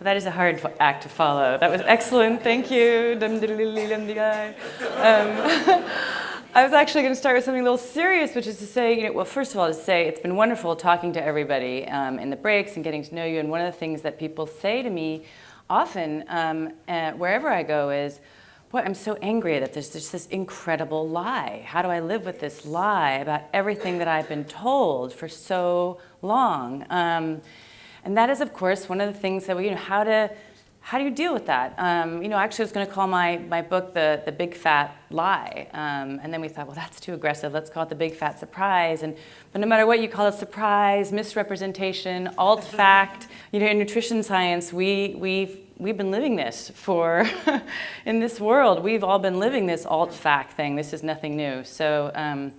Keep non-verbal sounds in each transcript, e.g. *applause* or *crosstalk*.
That is a hard act to follow. That was excellent. Thank you. Um, *laughs* I was actually going to start with something a little serious, which is to say, you know, well, first of all, to say it's been wonderful talking to everybody um, in the breaks and getting to know you. And one of the things that people say to me often, um, uh, wherever I go, is, boy, I'm so angry that there's just this incredible lie. How do I live with this lie about everything that I've been told for so long? Um, and that is, of course, one of the things that we, you know, how to how do you deal with that? Um, you know, actually I was going to call my, my book the, the Big Fat Lie. Um, and then we thought, well, that's too aggressive. Let's call it the Big Fat Surprise. And, but no matter what you call it, surprise, misrepresentation, alt *laughs* fact, you know, in nutrition science, we, we've, we've been living this for, *laughs* in this world, we've all been living this alt fact thing. This is nothing new. So um,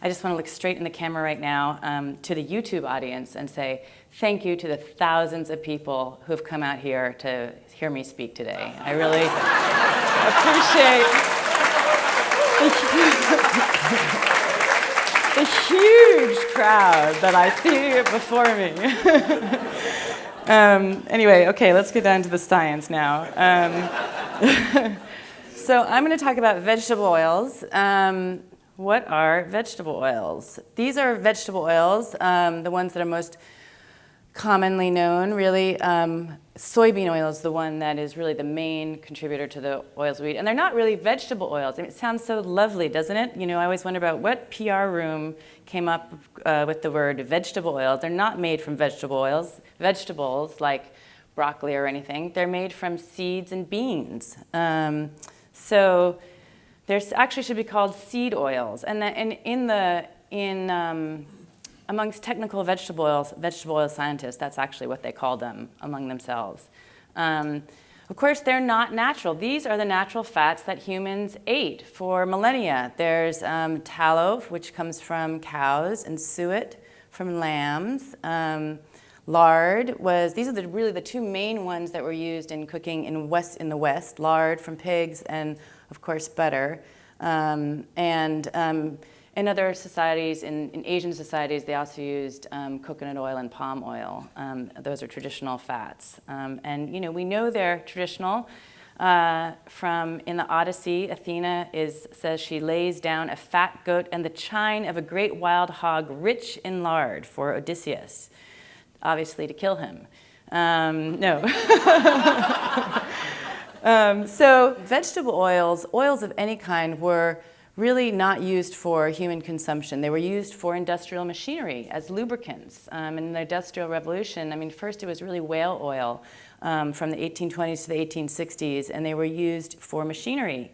I just want to look straight in the camera right now um, to the YouTube audience and say thank you to the thousands of people who have come out here to hear me speak today. I really appreciate the huge crowd that I see before me. *laughs* um, anyway, okay, let's get down to the science now. Um, *laughs* so I'm going to talk about vegetable oils. Um, what are vegetable oils? These are vegetable oils, um, the ones that are most commonly known, really. Um, soybean oil is the one that is really the main contributor to the oils we eat. And they're not really vegetable oils. I mean, it sounds so lovely, doesn't it? You know, I always wonder about what PR room came up uh, with the word vegetable oils. They're not made from vegetable oils, vegetables like broccoli or anything. They're made from seeds and beans. Um, so there actually should be called seed oils. And, the, and in the, in, um, amongst technical vegetable oils, vegetable oil scientists, that's actually what they call them among themselves. Um, of course, they're not natural. These are the natural fats that humans ate for millennia. There's um, tallow, which comes from cows, and suet from lambs. Um, lard was, these are the, really the two main ones that were used in cooking in, west, in the West, lard from pigs and of course, butter. Um, and um, in other societies, in, in, Asian societies, they also used um, coconut oil and palm oil. Um, those are traditional fats. Um, and you know, we know they're traditional. Uh, from in the Odyssey, Athena is, says she lays down a fat goat and the chine of a great wild hog rich in lard for Odysseus, obviously to kill him. Um, no. *laughs* Um, so vegetable oils, oils of any kind, were really not used for human consumption. They were used for industrial machinery as lubricants. Um, in the Industrial Revolution, I mean, first it was really whale oil um, from the 1820s to the 1860s, and they were used for machinery.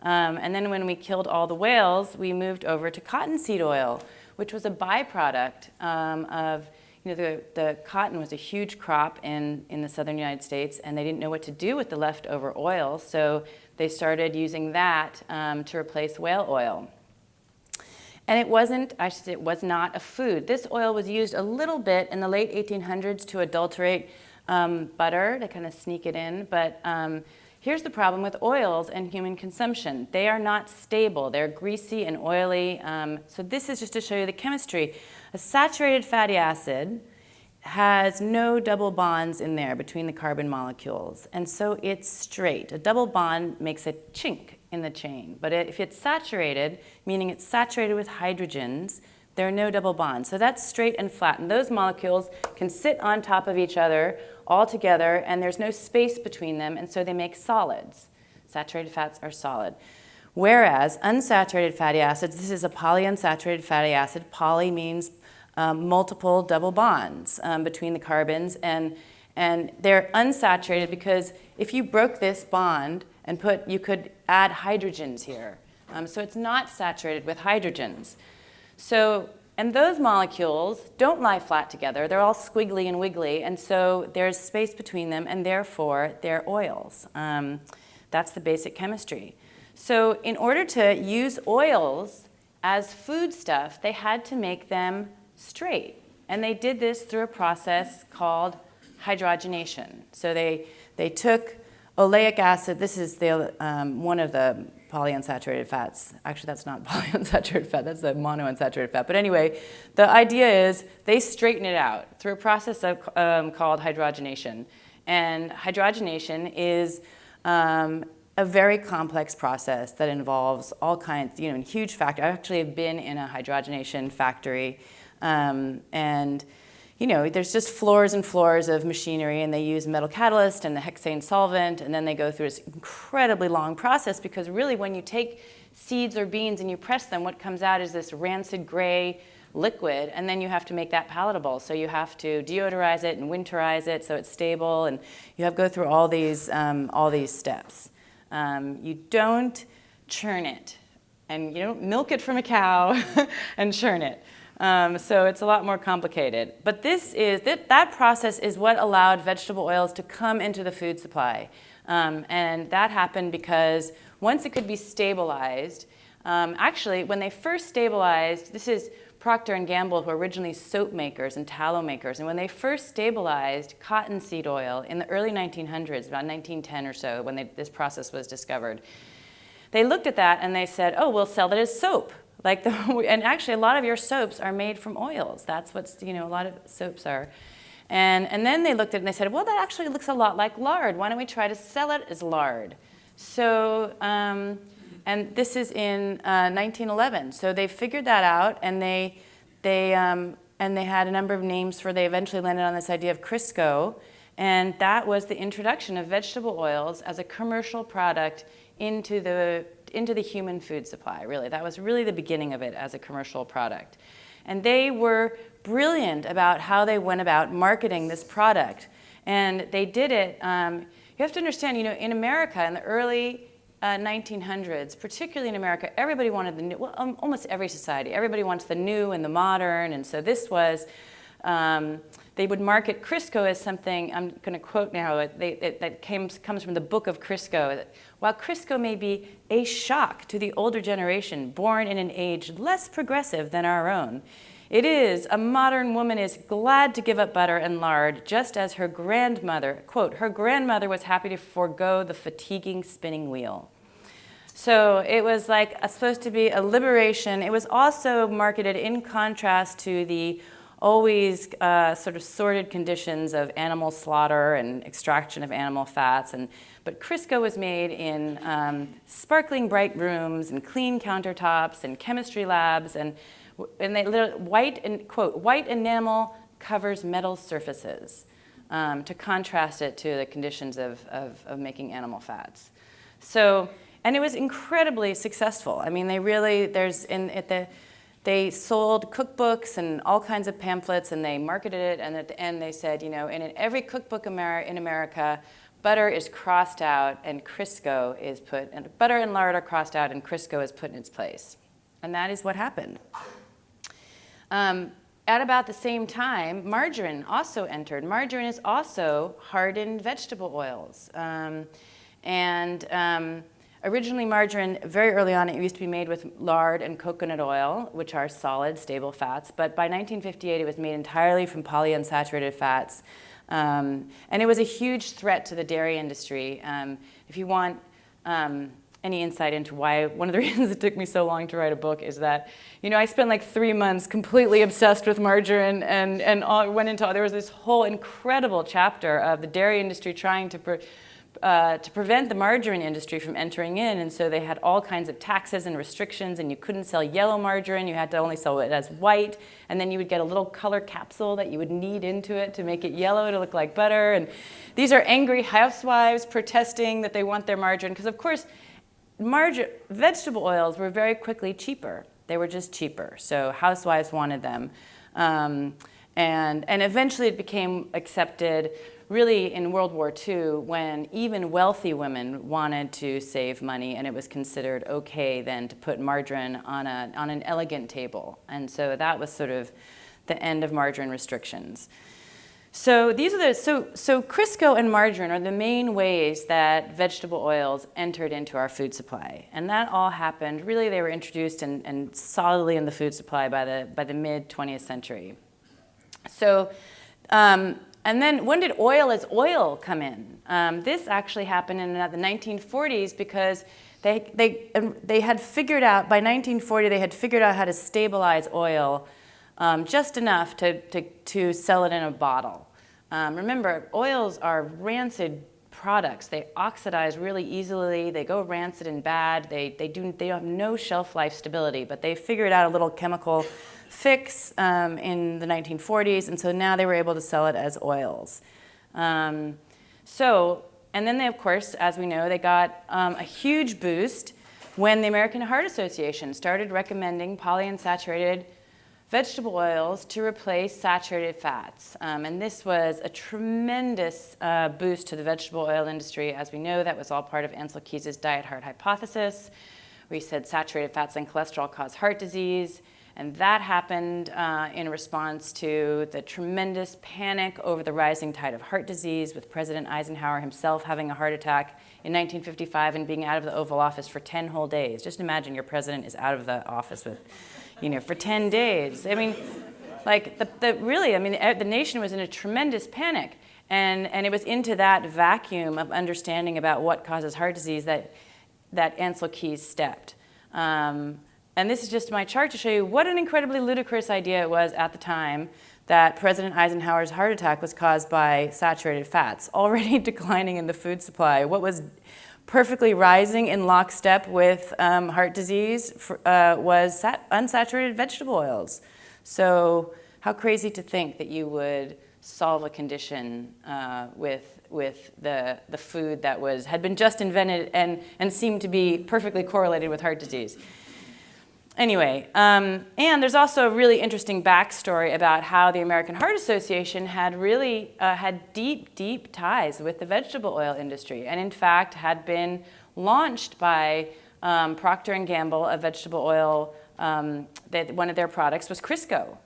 Um, and then when we killed all the whales, we moved over to cottonseed oil, which was a byproduct um, of you know, the, the cotton was a huge crop in, in the southern United States and they didn't know what to do with the leftover oil, so they started using that um, to replace whale oil. And it wasn't, I should say, it was not a food. This oil was used a little bit in the late 1800s to adulterate um, butter, to kind of sneak it in, but um, here's the problem with oils and human consumption. They are not stable. They're greasy and oily. Um, so this is just to show you the chemistry. A saturated fatty acid has no double bonds in there between the carbon molecules, and so it's straight. A double bond makes a chink in the chain, but if it's saturated, meaning it's saturated with hydrogens, there are no double bonds. So that's straight and flat, and those molecules can sit on top of each other all together, and there's no space between them, and so they make solids. Saturated fats are solid. Whereas unsaturated fatty acids, this is a polyunsaturated fatty acid. Poly means um, multiple double bonds um, between the carbons and, and they're unsaturated because if you broke this bond and put, you could add hydrogens here. Um, so it's not saturated with hydrogens. So, and those molecules don't lie flat together. They're all squiggly and wiggly, and so there's space between them, and therefore they're oils. Um, that's the basic chemistry. So in order to use oils as foodstuff, they had to make them straight. And they did this through a process called hydrogenation. So they, they took oleic acid, this is the, um, one of the polyunsaturated fats. Actually, that's not *laughs* polyunsaturated fat, that's the monounsaturated fat. But anyway, the idea is they straighten it out through a process of, um, called hydrogenation. and hydrogenation is um, a very complex process that involves all kinds, you know, huge factors. I actually have been in a hydrogenation factory um, and you know, there's just floors and floors of machinery and they use metal catalyst and the hexane solvent and then they go through this incredibly long process because really when you take seeds or beans and you press them, what comes out is this rancid gray liquid and then you have to make that palatable. So you have to deodorize it and winterize it so it's stable and you have to go through all these, um, all these steps. Um, you don't churn it and you don't milk it from a cow *laughs* and churn it. Um, so it's a lot more complicated. But this is, that, that process is what allowed vegetable oils to come into the food supply. Um, and that happened because once it could be stabilized, um, actually when they first stabilized, this is Procter & Gamble who were originally soap makers and tallow makers. And when they first stabilized cottonseed oil in the early 1900s, about 1910 or so, when they, this process was discovered, they looked at that and they said, oh, we'll sell that as soap. Like the, *laughs* and actually a lot of your soaps are made from oils. That's what's, you know, a lot of soaps are. And, and then they looked at it and they said, well, that actually looks a lot like lard. Why don't we try to sell it as lard? So, um, and this is in uh, 1911. So they figured that out and they, they, um, and they had a number of names for, they eventually landed on this idea of Crisco. And that was the introduction of vegetable oils as a commercial product into the into the human food supply, really. That was really the beginning of it as a commercial product. And they were brilliant about how they went about marketing this product. And they did it, um, you have to understand, you know, in America in the early uh, 1900s, particularly in America, everybody wanted the new, well, um, almost every society, everybody wants the new and the modern. And so this was, um, they would market Crisco as something, I'm going to quote now, they, it, that came, comes from the book of Crisco. While Crisco may be a shock to the older generation born in an age less progressive than our own, it is, a modern woman is glad to give up butter and lard just as her grandmother, quote, her grandmother was happy to forego the fatiguing spinning wheel. So it was like a, supposed to be a liberation. It was also marketed in contrast to the always uh, sort of sordid conditions of animal slaughter and extraction of animal fats. And, but Crisco was made in um, sparkling bright rooms and clean countertops and chemistry labs. And, and they white, and, quote, white enamel covers metal surfaces um, to contrast it to the conditions of, of, of making animal fats. So, and it was incredibly successful. I mean, they really, there's, in, at the, they sold cookbooks and all kinds of pamphlets and they marketed it and at the end they said, you know, in every cookbook in America, butter is crossed out and Crisco is put, and butter and lard are crossed out and Crisco is put in its place. And that is what happened. Um, at about the same time, margarine also entered. Margarine is also hardened vegetable oils. Um, and um, Originally margarine, very early on, it used to be made with lard and coconut oil, which are solid, stable fats. But by 1958, it was made entirely from polyunsaturated fats. Um, and it was a huge threat to the dairy industry. Um, if you want um, any insight into why, one of the *laughs* reasons it took me so long to write a book is that, you know, I spent like three months completely obsessed with margarine and, and all, went into, there was this whole incredible chapter of the dairy industry trying to uh, to prevent the margarine industry from entering in. And so they had all kinds of taxes and restrictions and you couldn't sell yellow margarine. You had to only sell it as white. And then you would get a little color capsule that you would knead into it to make it yellow to look like butter. And these are angry housewives protesting that they want their margarine. Because of course, vegetable oils were very quickly cheaper. They were just cheaper. So housewives wanted them. Um, and, and eventually it became accepted really in World War II when even wealthy women wanted to save money and it was considered okay then to put margarine on, a, on an elegant table. And so that was sort of the end of margarine restrictions. So these are the, so, so Crisco and margarine are the main ways that vegetable oils entered into our food supply. And that all happened, really they were introduced and, solidly in the food supply by the, by the mid 20th century. So um, and then when did oil as oil come in? Um, this actually happened in the 1940s because they, they, they had figured out, by 1940, they had figured out how to stabilize oil um, just enough to, to, to sell it in a bottle. Um, remember, oils are rancid products. They oxidize really easily. They go rancid and bad. They, they, do, they have no shelf life stability, but they figured out a little chemical fix um, in the 1940s, and so now they were able to sell it as oils. Um, so, and then they, of course, as we know, they got um, a huge boost when the American Heart Association started recommending polyunsaturated vegetable oils to replace saturated fats. Um, and this was a tremendous uh, boost to the vegetable oil industry. As we know, that was all part of Ancel Keys' diet heart hypothesis. We said saturated fats and cholesterol cause heart disease. And that happened uh, in response to the tremendous panic over the rising tide of heart disease with President Eisenhower himself having a heart attack in 1955 and being out of the Oval Office for 10 whole days. Just imagine your president is out of the office with you know, for 10 days. I mean, like, the, the, really, I mean, the nation was in a tremendous panic. And, and it was into that vacuum of understanding about what causes heart disease that, that Ancel Keys stepped. Um, and this is just my chart to show you what an incredibly ludicrous idea it was at the time that President Eisenhower's heart attack was caused by saturated fats, *laughs* already declining in the food supply. What was perfectly rising in lockstep with um, heart disease for, uh, was unsaturated vegetable oils. So how crazy to think that you would solve a condition uh, with, with the, the food that was, had been just invented and, and seemed to be perfectly correlated with heart disease. Anyway, um, and there's also a really interesting backstory about how the American Heart Association had really uh, had deep, deep ties with the vegetable oil industry, and in fact had been launched by um, Procter & Gamble, a vegetable oil, um, that one of their products was Crisco.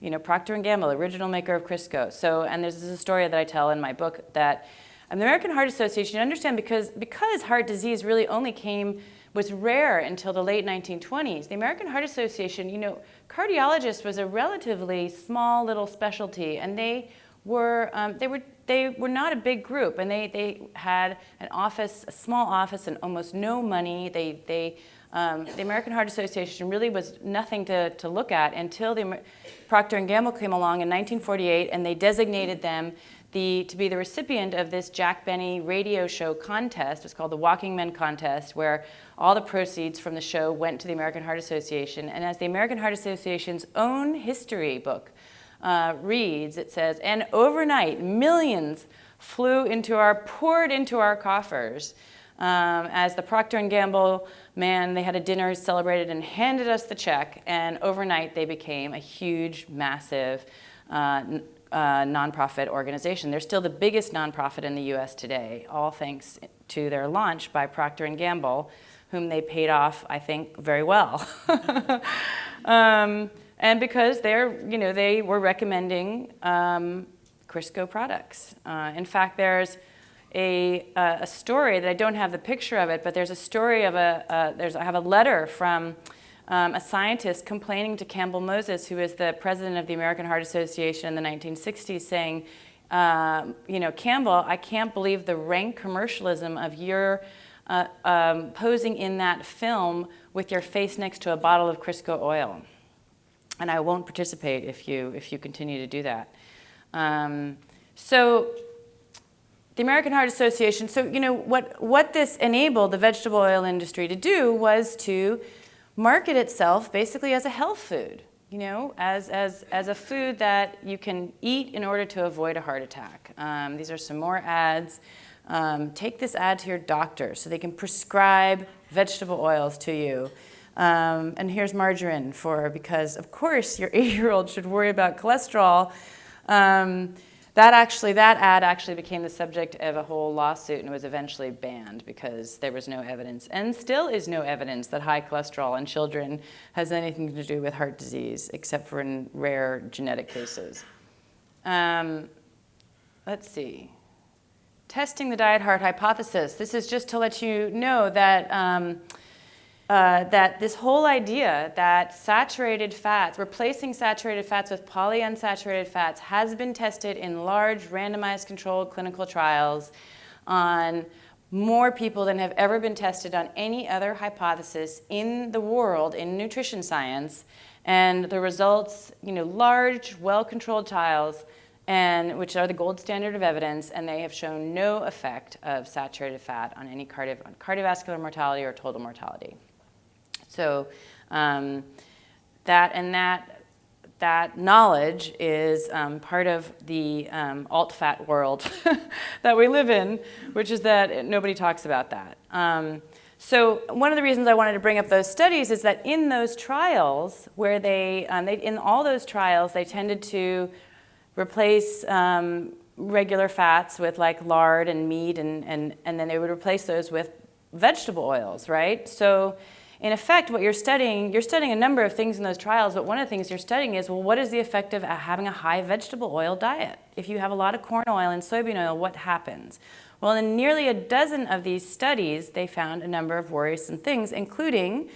You know, Procter & Gamble, original maker of Crisco. So, and there's a story that I tell in my book that the American Heart Association, you understand, because, because heart disease really only came was rare until the late 1920s. The American Heart Association, you know, cardiologist was a relatively small little specialty, and they were um, they were they were not a big group, and they they had an office, a small office, and almost no money. They they um, the American Heart Association really was nothing to, to look at until the Procter & Gamble came along in 1948 and they designated them the, to be the recipient of this Jack Benny radio show contest. It's called the Walking Men Contest, where all the proceeds from the show went to the American Heart Association. And as the American Heart Association's own history book uh, reads, it says, and overnight, millions flew into our, poured into our coffers. Um, as the Procter & Gamble man, they had a dinner, celebrated, and handed us the check. And overnight, they became a huge, massive uh, uh, nonprofit organization. They're still the biggest nonprofit in the U.S. today, all thanks to their launch by Procter & Gamble, whom they paid off, I think, very well. *laughs* um, and because they're, you know, they were recommending um, Crisco products. Uh, in fact, there's a, a, story that I don't have the picture of it, but there's a story of a, uh, there's, I have a letter from um, a scientist complaining to Campbell Moses, who is the president of the American Heart Association in the 1960s, saying, uh, you know, Campbell, I can't believe the rank commercialism of your uh, um, posing in that film with your face next to a bottle of Crisco oil. And I won't participate if you, if you continue to do that. Um, so the American Heart Association, so you know, what, what this enabled the vegetable oil industry to do was to market itself basically as a health food, you know, as, as, as a food that you can eat in order to avoid a heart attack. Um, these are some more ads. Um, take this ad to your doctor so they can prescribe vegetable oils to you. Um, and here's margarine for, because of course your *laughs* eight-year-old should worry about cholesterol. Um, that actually, that ad actually became the subject of a whole lawsuit and was eventually banned because there was no evidence, and still is no evidence that high cholesterol in children has anything to do with heart disease, except for in rare genetic cases. Um, let's see. Testing the diet heart hypothesis. This is just to let you know that um, uh, that this whole idea that saturated fats, replacing saturated fats with polyunsaturated fats has been tested in large randomized controlled clinical trials on more people than have ever been tested on any other hypothesis in the world in nutrition science. And the results, you know, large, well-controlled trials and which are the gold standard of evidence, and they have shown no effect of saturated fat on any cardio cardiovascular mortality or total mortality. So um, that and that that knowledge is um, part of the um, alt-fat world *laughs* that we live in, which is that nobody talks about that. Um, so one of the reasons I wanted to bring up those studies is that in those trials, where they, um, they in all those trials, they tended to replace um, regular fats with like lard and meat, and, and, and then they would replace those with vegetable oils, right? So in effect, what you're studying, you're studying a number of things in those trials, but one of the things you're studying is, well, what is the effect of having a high vegetable oil diet? If you have a lot of corn oil and soybean oil, what happens? Well, in nearly a dozen of these studies, they found a number of worrisome things, including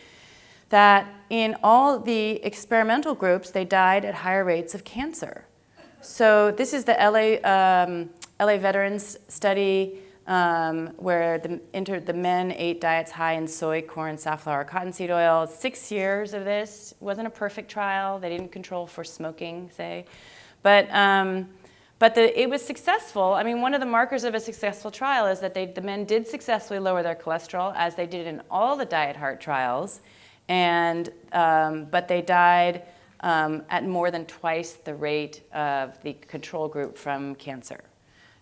that in all the experimental groups, they died at higher rates of cancer. So this is the LA, um, LA Veterans Study um, where the, inter, the men ate diets high in soy, corn, safflower, cottonseed oil. Six years of this. wasn't a perfect trial. They didn't control for smoking, say. But, um, but the, it was successful. I mean, one of the markers of a successful trial is that they, the men did successfully lower their cholesterol, as they did in all the diet heart trials. And, um, but they died um, at more than twice the rate of the control group from cancer.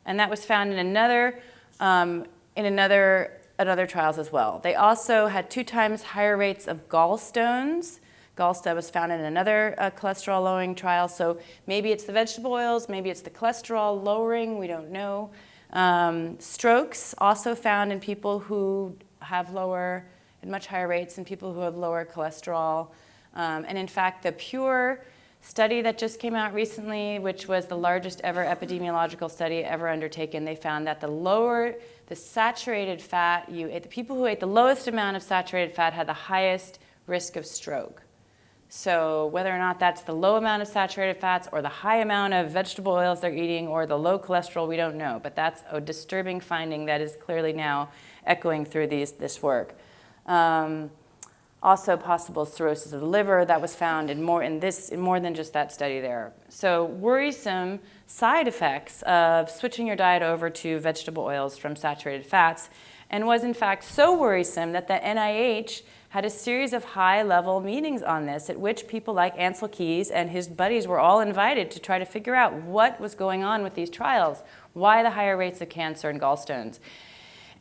And that was found in another um, in another, another trials as well. They also had two times higher rates of gallstones. Gallstone was found in another uh, cholesterol lowering trial. So maybe it's the vegetable oils, maybe it's the cholesterol lowering, we don't know. Um, strokes also found in people who have lower, at much higher rates than people who have lower cholesterol. Um, and in fact, the pure study that just came out recently, which was the largest ever epidemiological study ever undertaken, they found that the lower the saturated fat you ate, the people who ate the lowest amount of saturated fat had the highest risk of stroke. So whether or not that's the low amount of saturated fats or the high amount of vegetable oils they're eating or the low cholesterol, we don't know. But that's a disturbing finding that is clearly now echoing through these, this work. Um, also possible cirrhosis of the liver that was found in more, in this, in more than just that study there. So worrisome side effects of switching your diet over to vegetable oils from saturated fats and was in fact so worrisome that the NIH had a series of high-level meetings on this at which people like Ancel Keys and his buddies were all invited to try to figure out what was going on with these trials, why the higher rates of cancer and gallstones.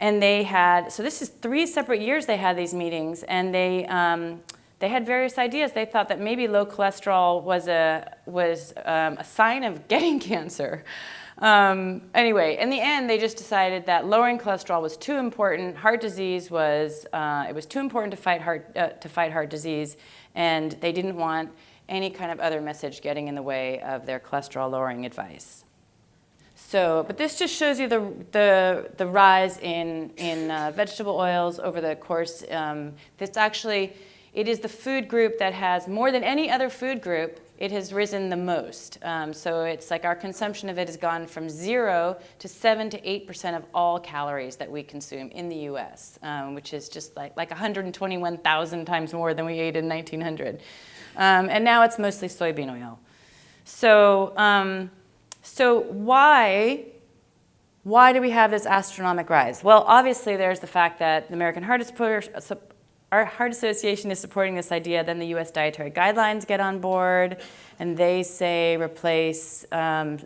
And they had, so this is three separate years they had these meetings, and they, um, they had various ideas. They thought that maybe low cholesterol was a, was, um, a sign of *laughs* getting cancer. Um, anyway, in the end, they just decided that lowering cholesterol was too important. Heart disease was, uh, it was too important to fight, heart, uh, to fight heart disease, and they didn't want any kind of other message getting in the way of their cholesterol lowering advice. So, but this just shows you the, the, the rise in, in uh, vegetable oils over the course. Um, this actually, it is the food group that has, more than any other food group, it has risen the most. Um, so it's like our consumption of it has gone from zero to seven to 8% of all calories that we consume in the US, um, which is just like, like 121,000 times more than we ate in 1900. Um, and now it's mostly soybean oil. So, um, so why, why do we have this astronomic rise? Well, obviously there's the fact that the American Heart, Heart Association is supporting this idea, then the US Dietary Guidelines get on board, and they say replace um,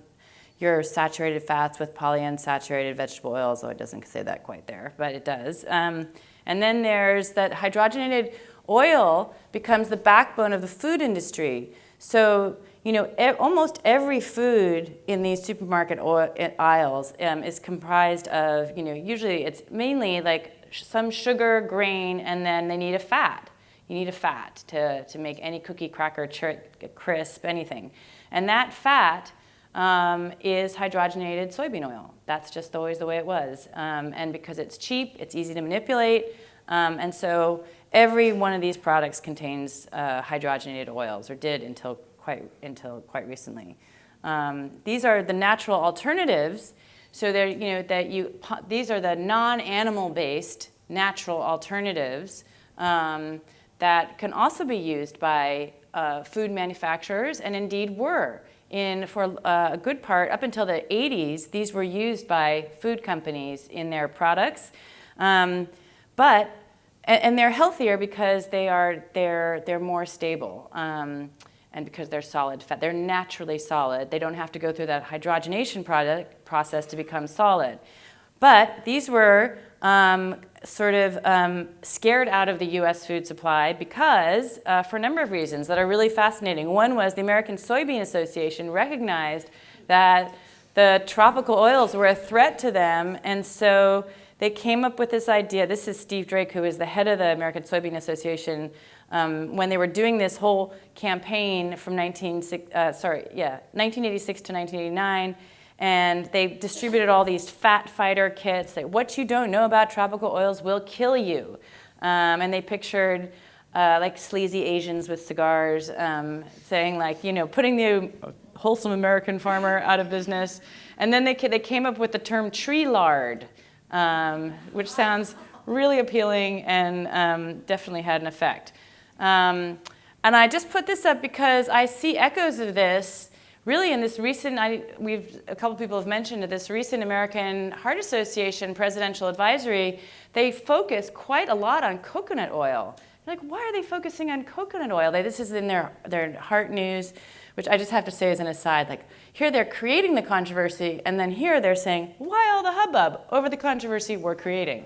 your saturated fats with polyunsaturated vegetable oils, though it doesn't say that quite there, but it does. Um, and then there's that hydrogenated oil becomes the backbone of the food industry. So you know, e almost every food in these supermarket aisles um, is comprised of, you know, usually it's mainly like some sugar, grain, and then they need a fat. You need a fat to, to make any cookie, cracker, crisp, anything. And that fat um, is hydrogenated soybean oil. That's just always the way it was. Um, and because it's cheap, it's easy to manipulate. Um, and so every one of these products contains uh, hydrogenated oils, or did until quite until quite recently. Um, these are the natural alternatives. So they're, you know, that you, these are the non-animal based natural alternatives um, that can also be used by uh, food manufacturers and indeed were in, for uh, a good part, up until the 80s, these were used by food companies in their products. Um, but, and, they're healthier because they are, they're, they're more stable. Um, and because they're solid fat. They're naturally solid. They don't have to go through that hydrogenation product, process to become solid. But these were um, sort of um, scared out of the US food supply because, uh, for a number of reasons that are really fascinating. One was the American Soybean Association recognized that the tropical oils were a threat to them, and so they came up with this idea. This is Steve Drake, who is the head of the American Soybean Association. Um, when they were doing this whole campaign from 19, uh, sorry, yeah, 1986 to 1989, and they distributed all these fat fighter kits that what you don't know about tropical oils will kill you. Um, and they pictured uh, like sleazy Asians with cigars um, saying like, you know, putting the wholesome American farmer out of business. And then they, they came up with the term tree lard, um, which sounds really appealing and um, definitely had an effect. Um, and I just put this up because I see echoes of this really in this recent, I, we've, a couple people have mentioned this recent American Heart Association presidential advisory, they focus quite a lot on coconut oil. Like, why are they focusing on coconut oil? They, this is in their, their heart news, which I just have to say as an aside, like, here they're creating the controversy, and then here they're saying, why all the hubbub over the controversy we're creating?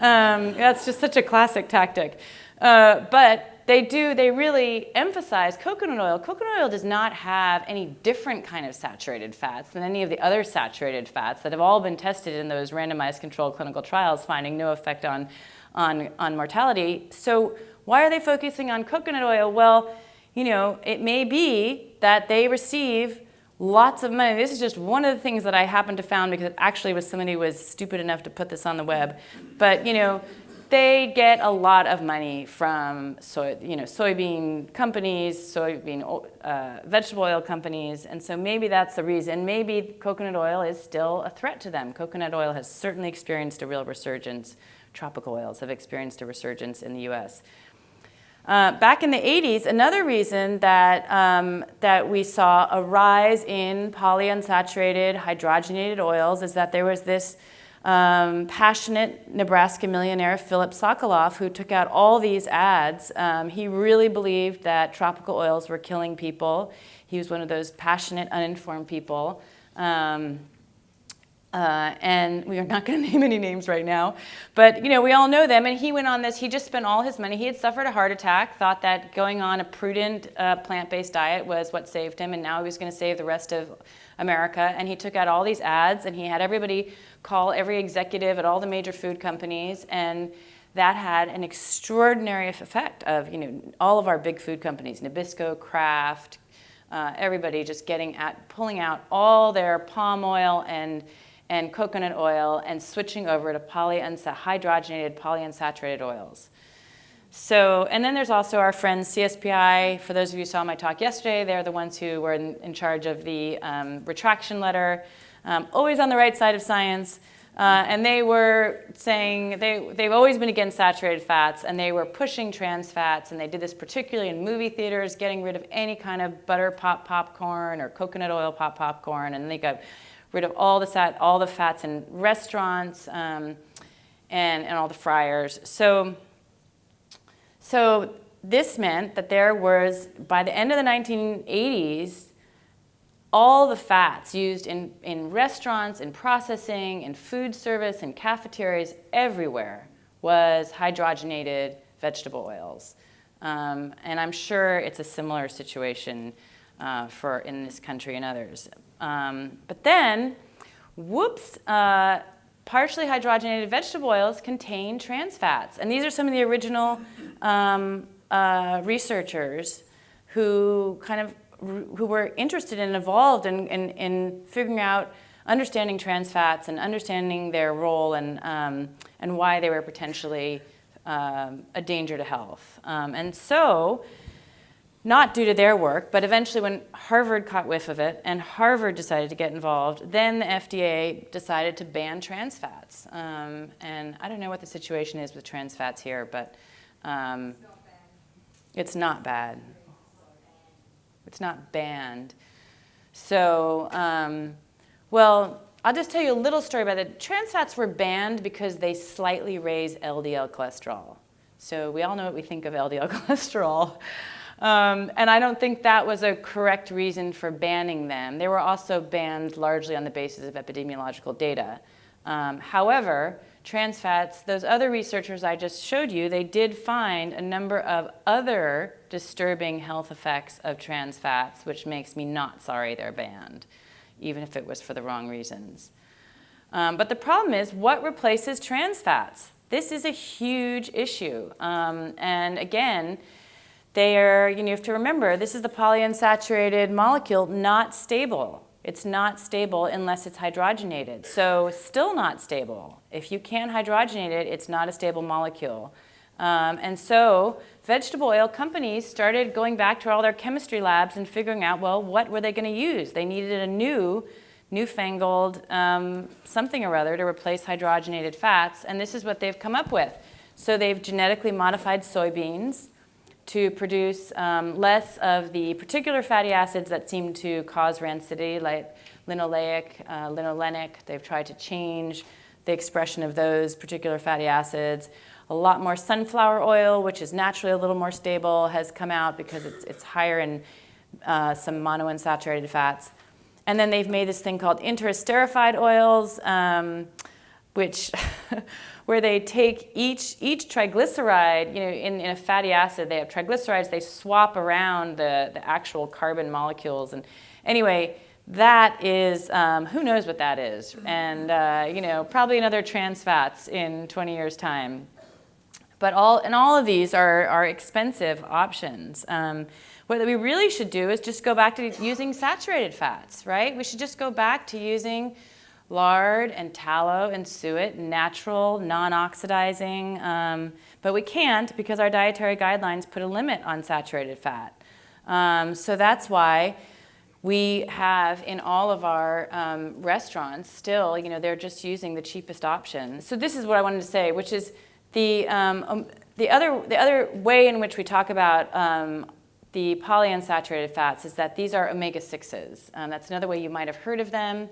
Um, that's just such a classic tactic. Uh, but they do, they really emphasize coconut oil. Coconut oil does not have any different kind of saturated fats than any of the other saturated fats that have all been tested in those randomized controlled clinical trials, finding no effect on, on, on mortality. So why are they focusing on coconut oil? Well, you know, it may be that they receive lots of money. This is just one of the things that I happened to found because actually was somebody was stupid enough to put this on the web. But, you know, they get a lot of money from soy, you know, soybean companies, soybean uh, vegetable oil companies, and so maybe that's the reason. Maybe coconut oil is still a threat to them. Coconut oil has certainly experienced a real resurgence. Tropical oils have experienced a resurgence in the U.S. Uh, back in the 80s, another reason that, um, that we saw a rise in polyunsaturated hydrogenated oils is that there was this um, passionate Nebraska millionaire Philip Sokolof, who took out all these ads. Um, he really believed that tropical oils were killing people. He was one of those passionate, uninformed people. Um, uh, and we are not going *laughs* to name any names right now, but you know we all know them. And he went on this. He just spent all his money. He had suffered a heart attack. Thought that going on a prudent uh, plant-based diet was what saved him, and now he was going to save the rest of America. And he took out all these ads, and he had everybody call every executive at all the major food companies, and that had an extraordinary effect of you know all of our big food companies, Nabisco, Kraft, uh, everybody just getting at pulling out all their palm oil and and coconut oil and switching over to hydrogenated polyunsaturated oils. So, and then there's also our friends CSPI. For those of you who saw my talk yesterday, they're the ones who were in, in charge of the um, retraction letter, um, always on the right side of science. Uh, and they were saying they, they've always been against saturated fats and they were pushing trans fats and they did this particularly in movie theaters, getting rid of any kind of butter pop popcorn or coconut oil pop popcorn and they got rid of all the, fat, all the fats in restaurants um, and, and all the fryers. So, so this meant that there was, by the end of the 1980s, all the fats used in, in restaurants, in processing, in food service, in cafeterias, everywhere was hydrogenated vegetable oils. Um, and I'm sure it's a similar situation uh, for in this country and others. Um, but then, whoops, uh, partially hydrogenated vegetable oils contain trans fats. And these are some of the original um, uh, researchers who kind of who were interested and involved in, in, in, figuring out understanding trans fats and understanding their role and, um, and why they were potentially um, a danger to health. Um, and so not due to their work, but eventually when Harvard caught whiff of it and Harvard decided to get involved, then the FDA decided to ban trans fats. Um, and I don't know what the situation is with trans fats here, but um, it's not bad. It's not banned. So, um, well, I'll just tell you a little story about it. Trans fats were banned because they slightly raise LDL cholesterol. So we all know what we think of LDL *laughs* cholesterol. Um, and I don't think that was a correct reason for banning them. They were also banned largely on the basis of epidemiological data. Um, however, trans fats, those other researchers I just showed you, they did find a number of other disturbing health effects of trans fats, which makes me not sorry they're banned, even if it was for the wrong reasons. Um, but the problem is, what replaces trans fats? This is a huge issue. Um, and again, they are, you, know, you have to remember, this is the polyunsaturated molecule, not stable. It's not stable unless it's hydrogenated. So still not stable. If you can't hydrogenate it, it's not a stable molecule. Um, and so vegetable oil companies started going back to all their chemistry labs and figuring out, well, what were they going to use? They needed a new, newfangled um, something or other to replace hydrogenated fats, and this is what they've come up with. So they've genetically modified soybeans to produce um, less of the particular fatty acids that seem to cause rancidity, like linoleic, uh, linolenic. They've tried to change the expression of those particular fatty acids. A lot more sunflower oil, which is naturally a little more stable, has come out because it's, it's higher in uh, some monounsaturated fats. And then they've made this thing called interesterified oils, um, which *laughs* where they take each, each triglyceride, you know, in, in a fatty acid, they have triglycerides, they swap around the, the actual carbon molecules. And anyway, that is, um, who knows what that is? And, uh, you know, probably another trans fats in 20 years' time. But all, and all of these are, are expensive options. Um, what we really should do is just go back to using saturated fats, right? We should just go back to using lard and tallow and suet, natural, non-oxidizing, um, but we can't because our dietary guidelines put a limit on saturated fat. Um, so that's why we have in all of our um, restaurants still, you know, they're just using the cheapest option. So this is what I wanted to say, which is the, um, um, the, other, the other way in which we talk about um, the polyunsaturated fats is that these are omega-6s. that's another way you might have heard of them.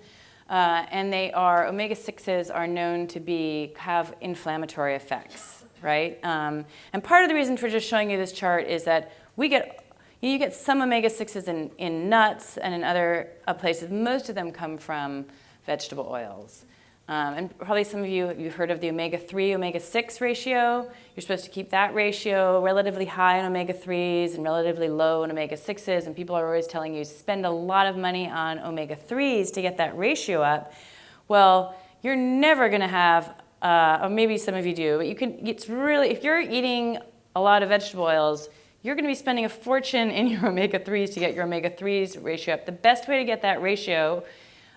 Uh, and they are, omega-6s are known to be, have inflammatory effects, right? Um, and part of the reason for just showing you this chart is that we get, you get some omega-6s in, in nuts and in other uh, places. Most of them come from vegetable oils. Um, and probably some of you, you've heard of the omega-3, omega-6 ratio. You're supposed to keep that ratio relatively high in omega-3s and relatively low in omega-6s. And people are always telling you spend a lot of money on omega-3s to get that ratio up. Well, you're never going to have, uh, or maybe some of you do, but you can, it's really, if you're eating a lot of vegetable oils, you're going to be spending a fortune in your *laughs* omega-3s to get your omega-3s ratio up. The best way to get that ratio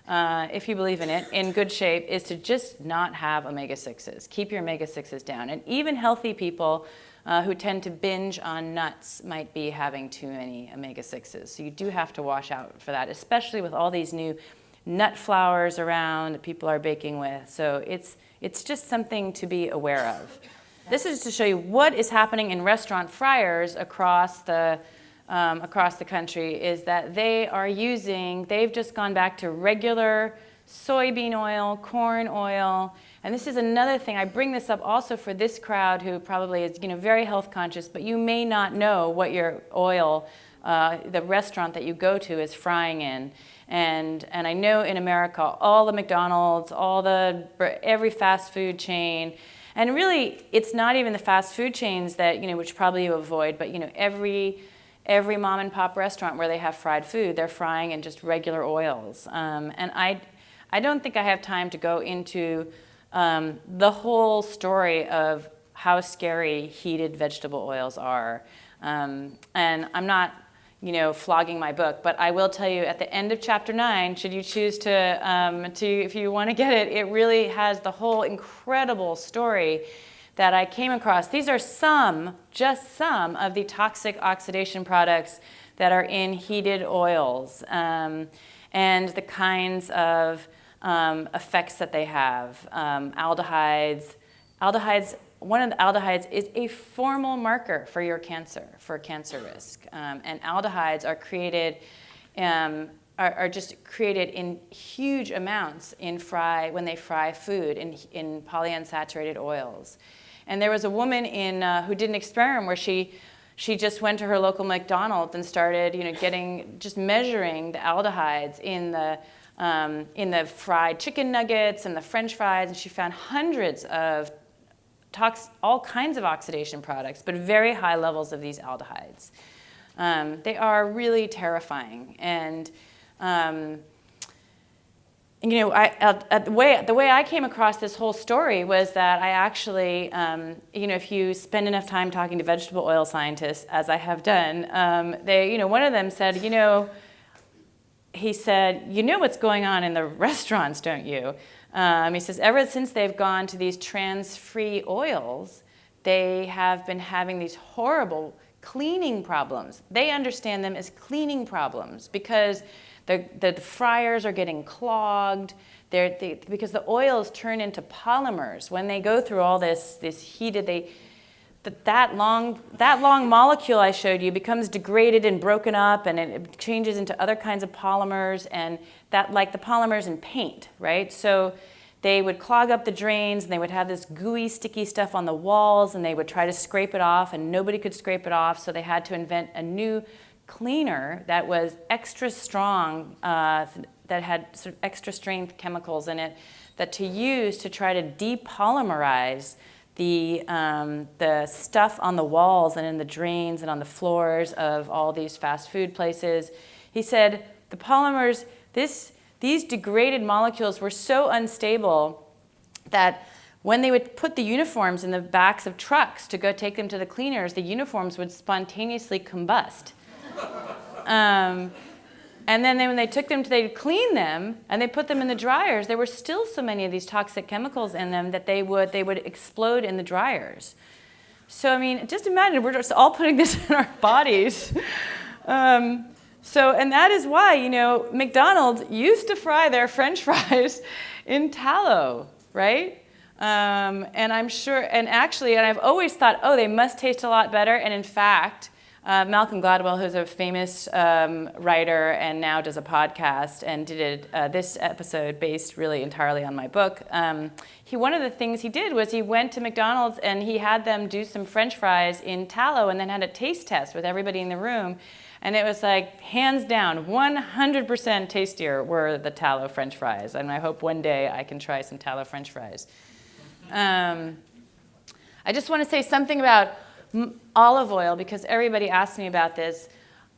uh, if you believe in it, in good shape is to just not have omega-6s. Keep your omega-6s down. And even healthy people uh, who tend to binge on nuts might be having too many omega-6s. So you do have to watch out for that, especially with all these new nut flours around that people are baking with. So it's, it's just something to be aware of. This is to show you what is happening in restaurant fryers across the um, across the country is that they are using, they've just gone back to regular soybean oil, corn oil, and this is another thing, I bring this up also for this crowd who probably is you know, very health conscious, but you may not know what your oil, uh, the restaurant that you go to is frying in. And, and I know in America, all the McDonald's, all the, every fast food chain, and really, it's not even the fast food chains that, you know, which probably you avoid, but, you know, every every mom and pop restaurant where they have fried food, they're frying in just regular oils. Um, and I, I don't think I have time to go into um, the whole story of how scary heated vegetable oils are. Um, and I'm not, you know, flogging my book, but I will tell you at the end of chapter nine, should you choose to, um, to if you want to get it, it really has the whole incredible story that I came across. These are some, just some, of the toxic oxidation products that are in heated oils um, and the kinds of um, effects that they have. Um, aldehydes. Aldehydes, one of the aldehydes is a formal marker for your cancer, for cancer risk. Um, and aldehydes are created um, are, are, just created in huge amounts in fry when they fry food in, in polyunsaturated oils. And there was a woman in, uh, who did an experiment where she, she just went to her local McDonald's and started you know, getting, just measuring the aldehydes in the, um, in the fried chicken nuggets and the french fries, and she found hundreds of tox all kinds of oxidation products, but very high levels of these aldehydes. Um, they are really terrifying. And um, you know, I, the, way, the way I came across this whole story was that I actually, um, you know, if you spend enough time talking to vegetable oil scientists, as I have done, um, they, you know, one of them said, you know, he said, you know what's going on in the *laughs* restaurants, don't you? Um, he says, ever since they've gone to these trans-free oils, they have been having these horrible cleaning problems. They understand them as cleaning problems because the, the, fryers are getting clogged they, because the oils turn into polymers. When they go through all this, this heated, they, that, that, long, that long molecule I showed you becomes degraded and broken up and it changes into other kinds of polymers and that like the polymers in paint, right? So they would clog up the drains and they would have this gooey, sticky stuff on the walls and they would try to scrape it off and nobody could scrape it off so they had to invent a new cleaner that was extra strong, uh, that had sort of extra strength chemicals in it, that to use to try to depolymerize the, um, the stuff on the walls and in the drains and on the floors of all these fast food places. He said the polymers, this, these degraded molecules were so unstable that when they would put the uniforms in the backs of trucks to go take them to the cleaners, the uniforms would spontaneously combust. Um, and then they, when they took them, to, they'd clean them and they put them in the dryers. There were still so many of these toxic chemicals in them that they would, they would explode in the dryers. So, I mean, just imagine we're just all putting this *laughs* in our bodies. Um, so, and that is why, you know, McDonald's used to fry their french *laughs* fries in tallow, right? Um, and I'm sure, and actually, and I've always thought, oh, they must taste a lot better. And in fact, uh, Malcolm Gladwell, who's a famous um, writer and now does a podcast and did uh, this episode based really entirely on my book. Um, he, one of the things he did was he went to McDonald's and he had them do some french fries in tallow and then had a taste test with everybody in the room. And it was like, hands down, 100% tastier were the tallow french fries. And I hope one day I can try some tallow french fries. Um, I just want to say something about olive oil, because everybody asks me about this,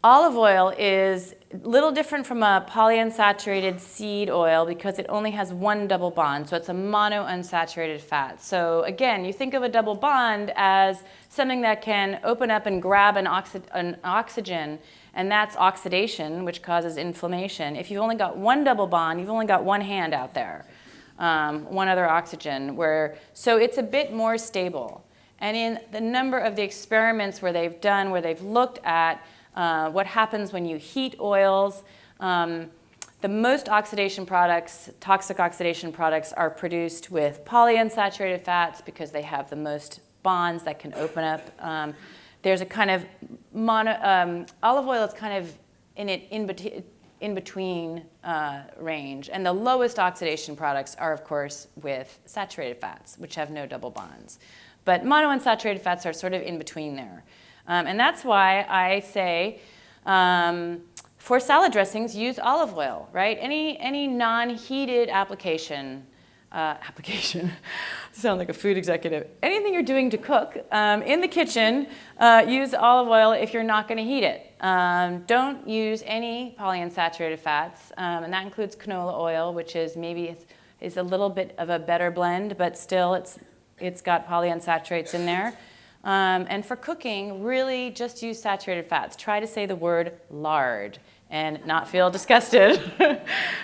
olive oil is a little different from a polyunsaturated seed oil because it only has one double bond, so it's a monounsaturated fat. So again, you think of a double bond as something that can open up and grab an, oxy an oxygen, and that's oxidation, which causes inflammation. If you've only got one double bond, you've only got one hand out there, um, one other oxygen, where, so it's a bit more stable. And in the number of the experiments where they've done, where they've looked at uh, what happens when you heat oils, um, the most oxidation products, toxic oxidation products, are produced with polyunsaturated fats because they have the most bonds that can open up. Um, there's a kind of mono, um, olive oil is kind of in it in, bet in between uh, range, and the lowest oxidation products are, of course, with saturated fats, which have no double bonds. But monounsaturated fats are sort of in between there. Um, and that's why I say um, for salad dressings, use olive oil, right? Any, any non-heated application, uh, application, *laughs* sound like a food executive. Anything you're doing to cook um, in the kitchen, uh, use olive oil if you're not going to heat it. Um, don't use any polyunsaturated fats, um, and that includes canola oil, which is maybe is a little bit of a better blend, but still it's it's got polyunsaturates in there. Um, and for cooking, really just use saturated fats. Try to say the word lard and not feel *laughs* disgusted. *laughs*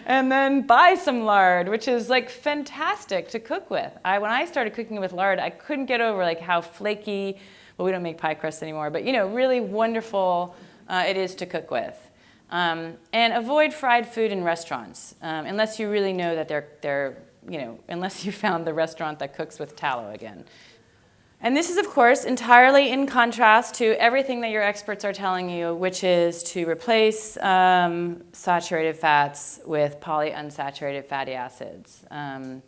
and then buy some lard, which is like fantastic to cook with. I, when I started cooking with lard, I couldn't get over like how flaky, well, we don't make pie crusts anymore, but you know, really wonderful uh, it is to cook with. Um, and avoid fried food in restaurants, um, unless you really know that they're, they're you know, unless you found the restaurant that cooks with tallow again. And this is, of course, entirely in contrast to everything that your experts are telling you, which is to replace um, saturated fats with polyunsaturated fatty acids. Um,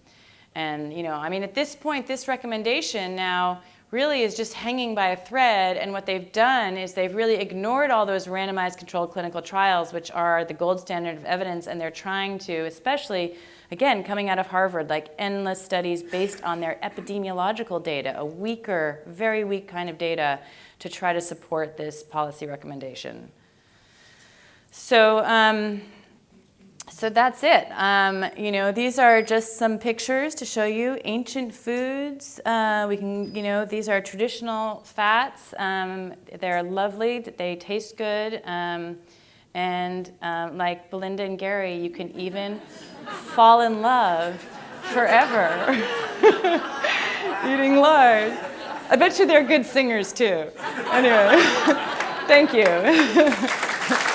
and, you know, I mean, at this point, this recommendation now really is just hanging by a thread. And what they've done is they've really ignored all those randomized controlled clinical trials, which are the gold standard of evidence. And they're trying to, especially again, coming out of Harvard, like endless studies based on their epidemiological data, a weaker, very weak kind of data to try to support this policy recommendation. So, um, so that's it. Um, you know, these are just some pictures to show you ancient foods. Uh, we can, you know, these are traditional fats. Um, they're lovely. They taste good. Um, and um, like Belinda and Gary, you can even fall in love forever *laughs* eating lard. I bet you they're good singers too. Anyway, *laughs* thank you. *laughs*